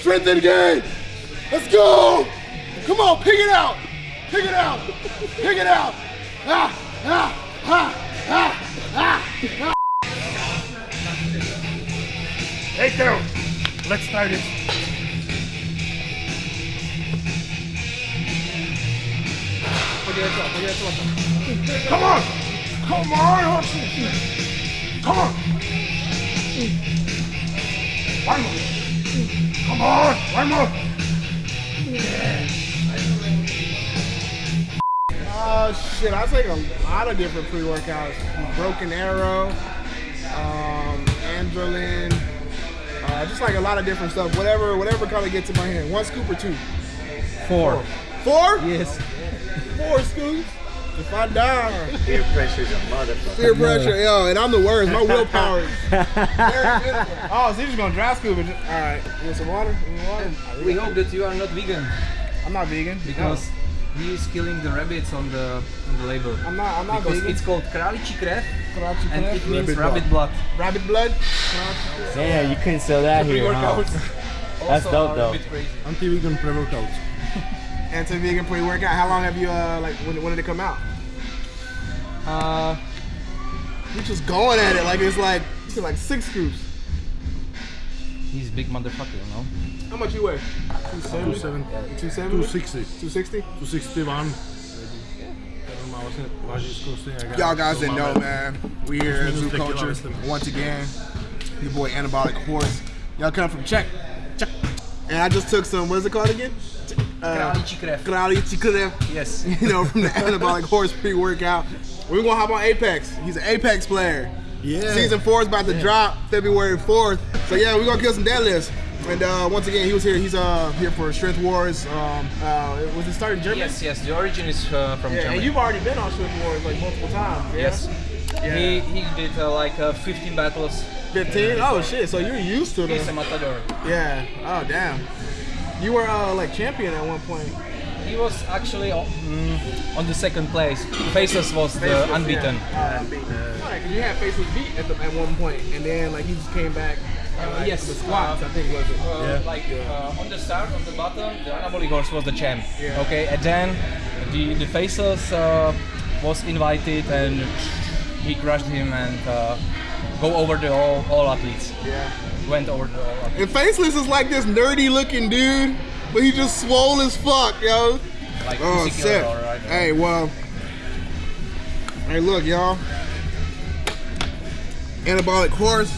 Strength engage. Let's go. Come on, pick it out. Pick it out. Pick it out. Ah, ah, ah, ah, ah, ah. Hey, Carol. Let's try this. Come on. Come on, Hudson. Come on. One more. Come on, one more. Oh shit, I take a lot of different pre-workouts. Broken Arrow, um, Androlin, uh, just like a lot of different stuff. Whatever, whatever kind of gets in my hand. One scoop or two? Four. Four? Yes. Four scoops. If I die, Peer is a motherfucker. peer pressure, yo, and I'm the worst. My willpower is very minimal. Oh, so you're just gonna dry scoop it? All right, you want some water? You want water? Uh, we hope that you are not vegan I'm not vegan because he is killing the rabbits on the on the label. I'm not. I'm not Because vegan. it's called kralichi krev Karachi and it means rabbit, rabbit blood. rabbit blood. Yeah, you couldn't sell that here, huh? Pre-workouts That's also dope, are though. a bit crazy. Anti-vegan pre-workout. Anti-vegan pre-workout. How long have you uh like when, when did it come out? Uh, You're just going at it like it's like you said like six scoops. he's a big motherfucker, you know. How much you weigh? 270? 270? 260. 260? 261. Má vlastně váží skoro stejně jak já. Y'all guys To didn't know, man. We here at Minus Zoo Culture once again. Your boy Anabolic Horse. Y'all come from Czech. Czech. And I just took some, what is it called again? Uh, Kralichi krev. Kralichi Krev. Yes. you know, from the Anabolic Horse pre-workout. We're gonna hop on Apex. He's an Apex player. Yeah. Season four is about to drop February 4th. So yeah, we're gonna kill some deadlifts. And uh, once again, he was here. He's uh, here for Strength Wars. Um, uh, was it started in Germany? Yes, yes. The origin is uh, from Yeah, Germany. and you've already been on Strength Wars like multiple times. Yeah? Yes. He he did uh, like uh, 15 battles. 15? Oh shit, so you're used to He's a the matador. Yeah. Oh damn. You were uh, like champion at one point. He was actually on, mm, on the second place. Faceless was the unbeaten. Yeah. Uh, unbeaten. Alright, 'cause you had Faceless beat at the at one point, and then like he just came back. Uh, like, yes, the squats uh, I think was it. Uh, Like uh, on the start, on the bottom, the anabolic horse was the champ. Yeah. Okay, and then the the faceless uh, was invited and he crushed him and uh, go over the all, all athletes. Yeah. Went over the all athletes. And Faceless is like this nerdy looking dude, but he just swole as fuck, yo. Like Oh, right? Hey, well. Hey, look, y'all. Anabolic horse.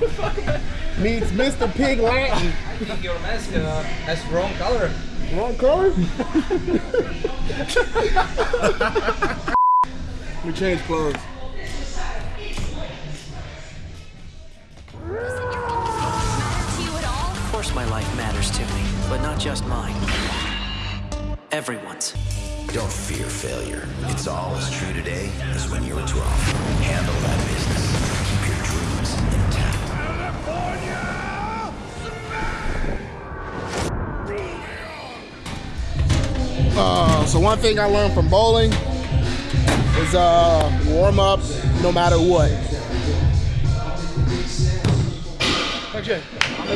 Meets Mr. Pig Latin. I think your mask uh, has wrong color. Wrong color? we change clothes. Course my life matters to me, but not just mine. Everyone's. Don't fear failure. It's all as true today as when you were 12. Handle that business. Keep your dreams intact. California! Uh, so one thing I learned from bowling is uh, warm up no matter what.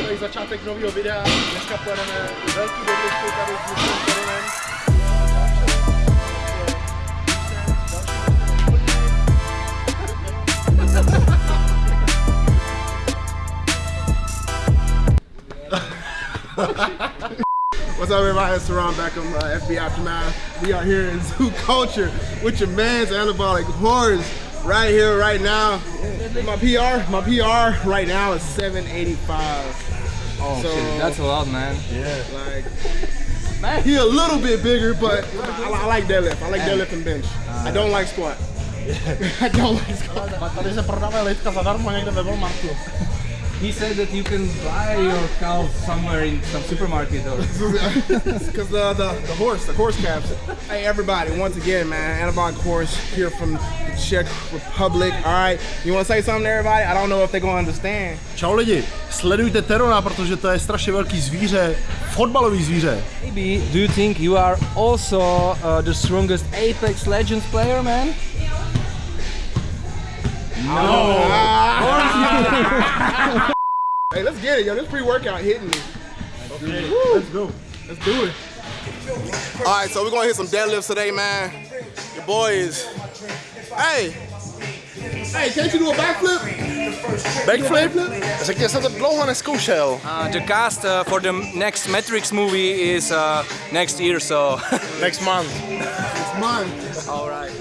Tady začátek nového videa. Dneska pojedeme velký tady s. What's up, everybody? It's Saran back on uh, FB Aftermath. We are here in Zoo Culture with your man's anabolic horse right here, right now. My PR, my PR right now is 785. Oh So- shit, that's a lot, man. Yeah. Like, man, he a little bit bigger, but I, I like deadlift. I like deadlift and bench. I don't like squat. I don't like squat. Tady se prodávají litka zadarmo někde ve Walmartu. He said that you can buy your cow somewhere in some supermarket or Because the, the, the horse, the horse caps. Hey, everybody, once again, man, anabolic horse here from the Czech Republic. All right, you want to say something to everybody? I don't know if they're going to understand. Čau lidi, sledujte Terona, protože to je strašně velký zvíře, fotbalový zvíře. Maybe, do you think you are also uh, the strongest Apex Legends player, man? No. Hey, let's get it, yo. This pre-workout hitting me. Okay, Woo. let's go. Let's do it. All right, so we're gonna hit some deadlifts today, man. Your boy is. Hey. Hey, can't you do a backflip? Backflip? Tak já jsem to dlouho neskoušel. Uh, the cast uh, for the next Matrix movie is uh, next year, so. Next month. next month. All right.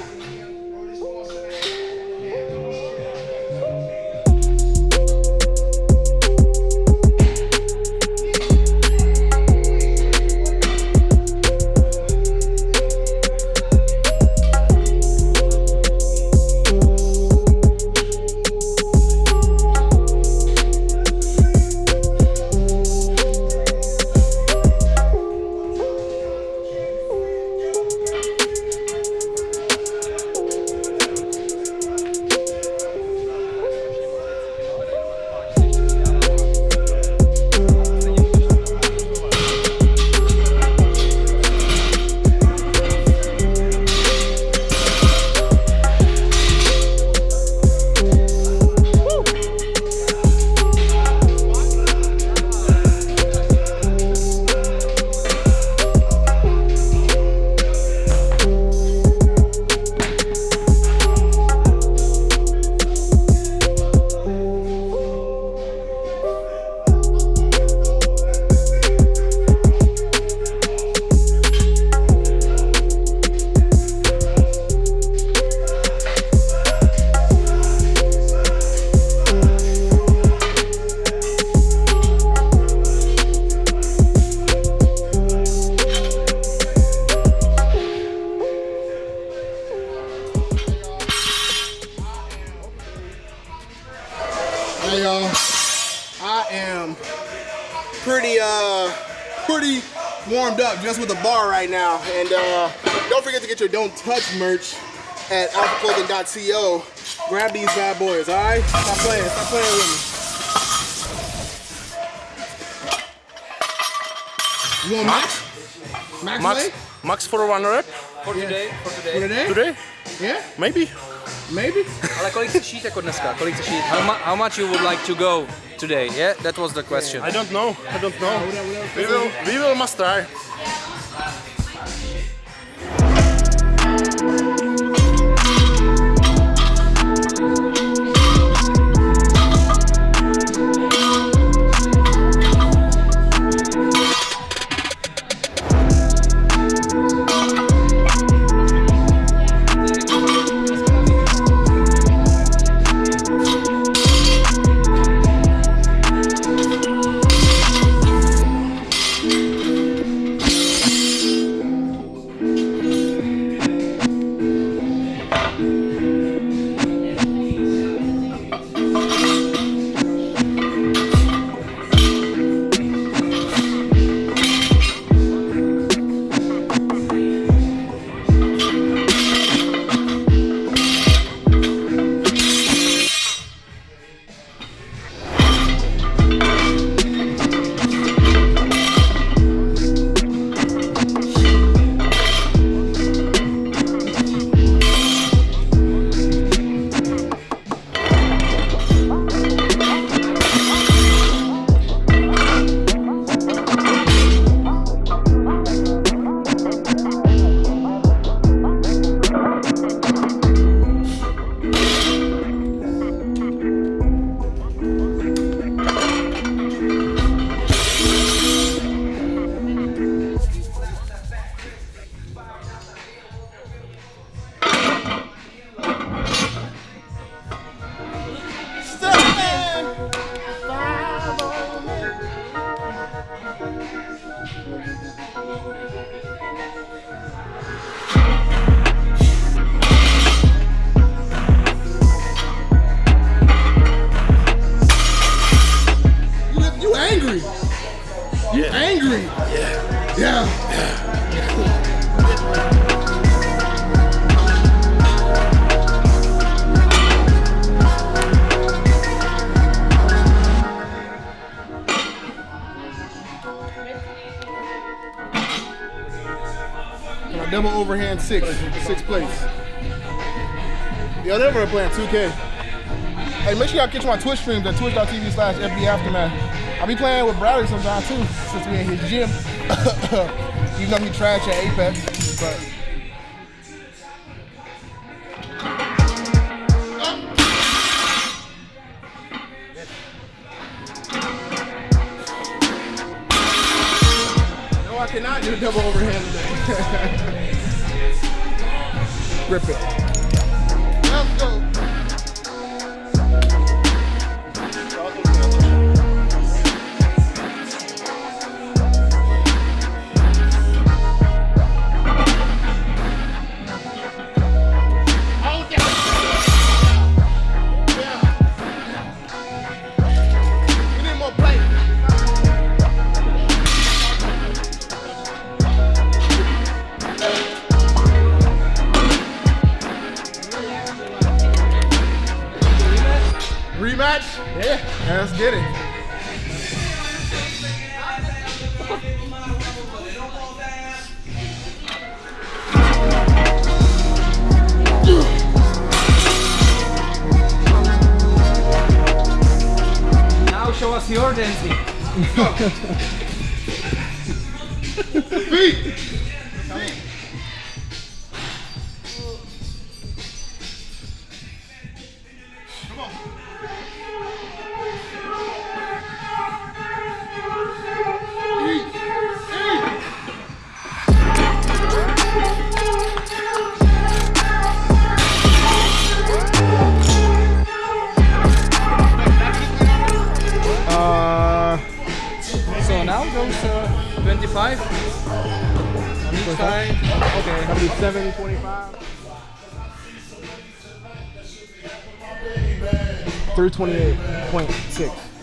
Hey y'all, I am pretty uh pretty warmed up just with the bar right now. And uh don't forget to get your Don't Touch merch at alphaclothing.co. Grab these bad boys, alright? Stop playing, stop playing with me. You want Max? Max, Max, leg? max for one rep? For today, for For today. today? Today? Yeah? Maybe. Maybe? Ale kolik chceš jít jako dneska? Kolik chceš jít? How, mu- how much you would like to go today? Yeah, that was the question. I don't know. I don't know. We will, we will must try. Six, six plates. Yo, they were playing 2K. Hey, make sure y'all catch my Twitch streams at twitch.tv slash FB Aftermath. I be playing with Bradley sometimes too, since we in his gym. Even though he trash at Apex, but I cannot do a double overhand today. Rip 328.6.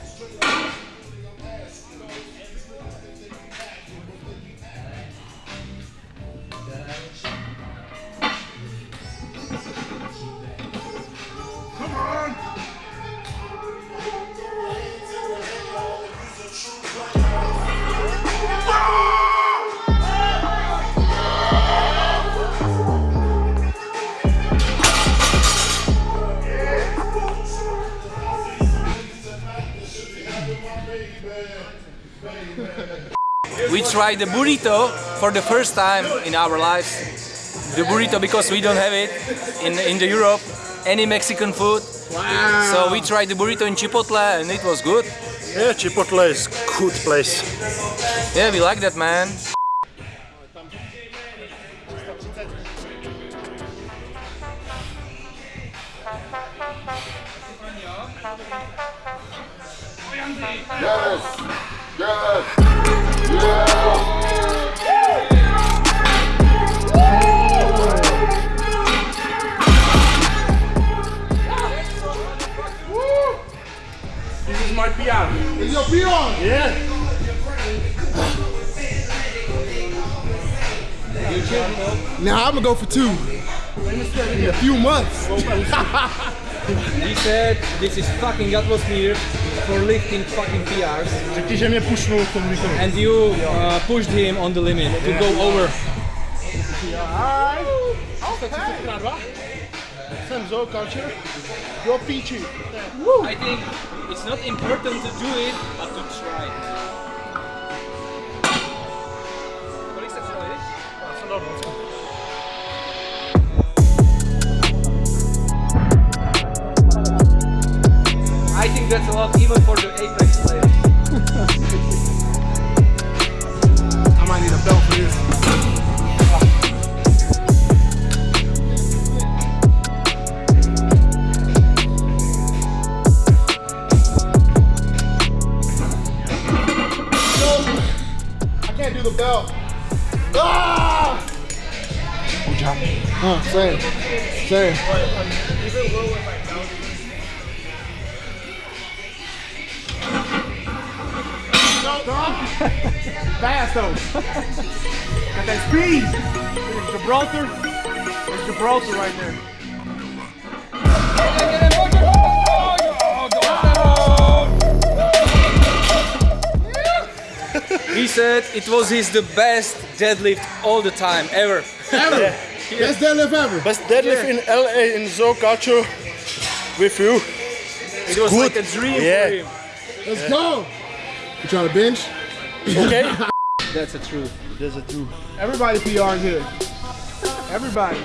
We tried the burrito for the first time in our lives. The burrito because we don't have it in in the Europe any Mexican food. Wow. So we tried the burrito in Chipotle and it was good. Yeah, Chipotle is good place. Yeah, we like that man. This is my PR. Is your feet on? Yeah. Now I'm gonna go for two. In a few months. He said this is fucking atmosphere for lifting fucking PRs Řekni, že mě pušnul v tom výkonu. and you uh, pushed him on the limit to go over. Jsem Zoo Culture. Jo, píči. I think it's not important to do it, but to try. I that's a lot even for the Apex players. I might need a belt for this. I can't do the belt. Ah! Uh, same. Same. Fast though. Got that speed. There's Gibraltar. There's Gibraltar right there. He said it was his the best deadlift all the time ever. Ever. Best deadlift ever. Best deadlift in LA in Zoo Culture with you. It's it was good. like a dream Yeah. for him. Let's go. You trying to bench? Okay. That's the truth. That's the truth. Everybody PR here. Everybody.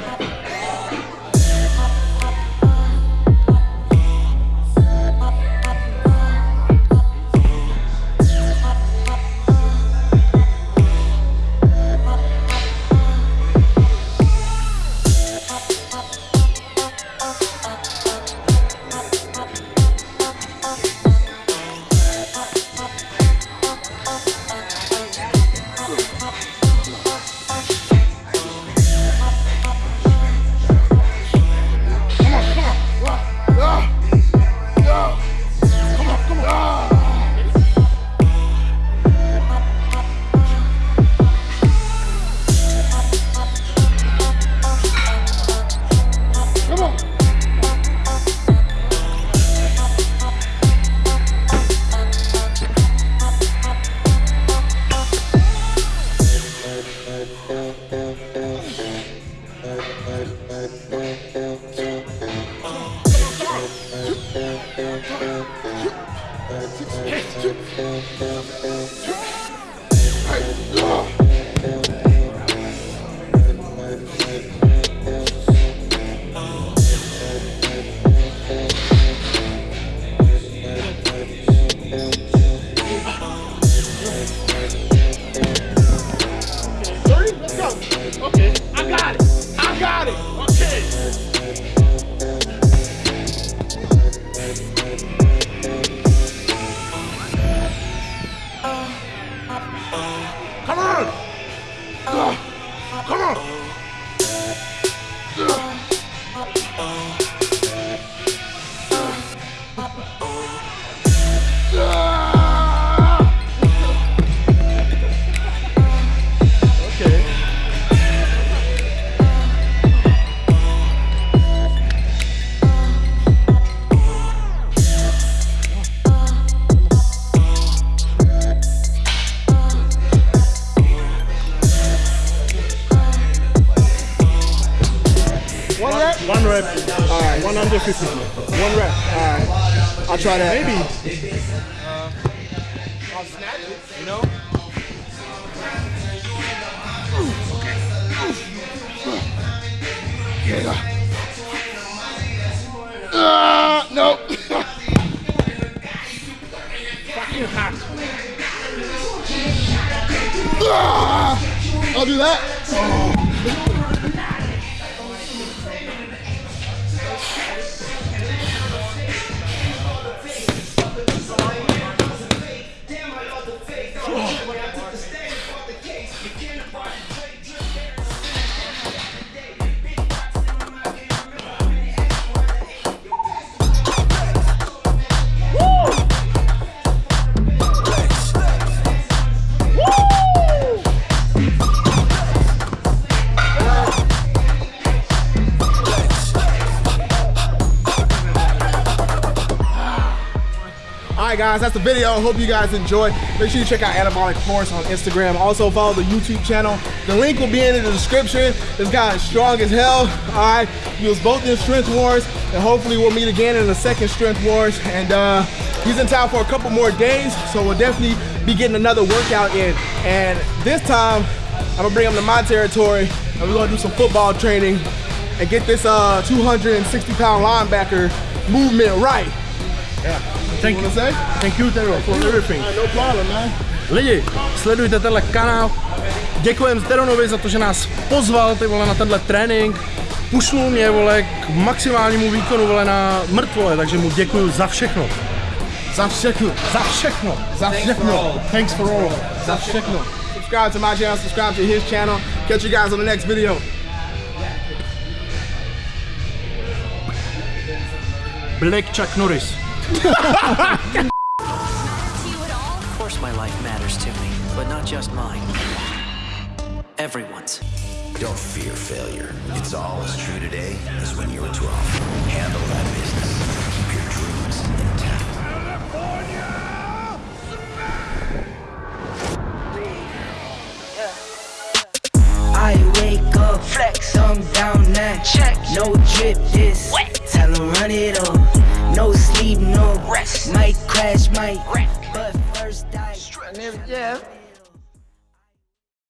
Right, guys, that's the video. Hope you guys enjoyed. Make sure you check out Anabolic Horse on Instagram. Also follow the YouTube channel. The link will be in the description. This guy is strong as hell. All right, he was both in Strength Wars, and hopefully we'll meet again in the second Strength Wars. And uh, he's in town for a couple more days, so we'll definitely be getting another workout in. And this time, I'm gonna bring him to my territory, and we're gonna do some football training and get this uh, 260 pound linebacker movement right. Thank you. Thank you, Tero, for everything. No problem, man. Lidi, sledujte tenhle kanál. Děkujem Teronovi za to, že nás pozval ty vole na tenhle trénink. Pušnul mě vole k maximálnímu výkonu vole na mrtvole, takže mu děkuju za všechno. Za všechno. Za všechno. Za všechno. Thanks for all. Za všechno. Subscribe to my channel, subscribe to his channel. Catch you guys on the next video. Black Chuck Norris. To you at all? Of course, my life matters to me, but not just mine. Everyone's. Don't fear failure. It's all as true today as when you were 12. Handle that business. Keep your dreams intact. I wake up, flex, thumb down now. Check, no drip this. Tell 'em run it up. No sleep, no rest. Might crash, might, but first I. And if, yeah,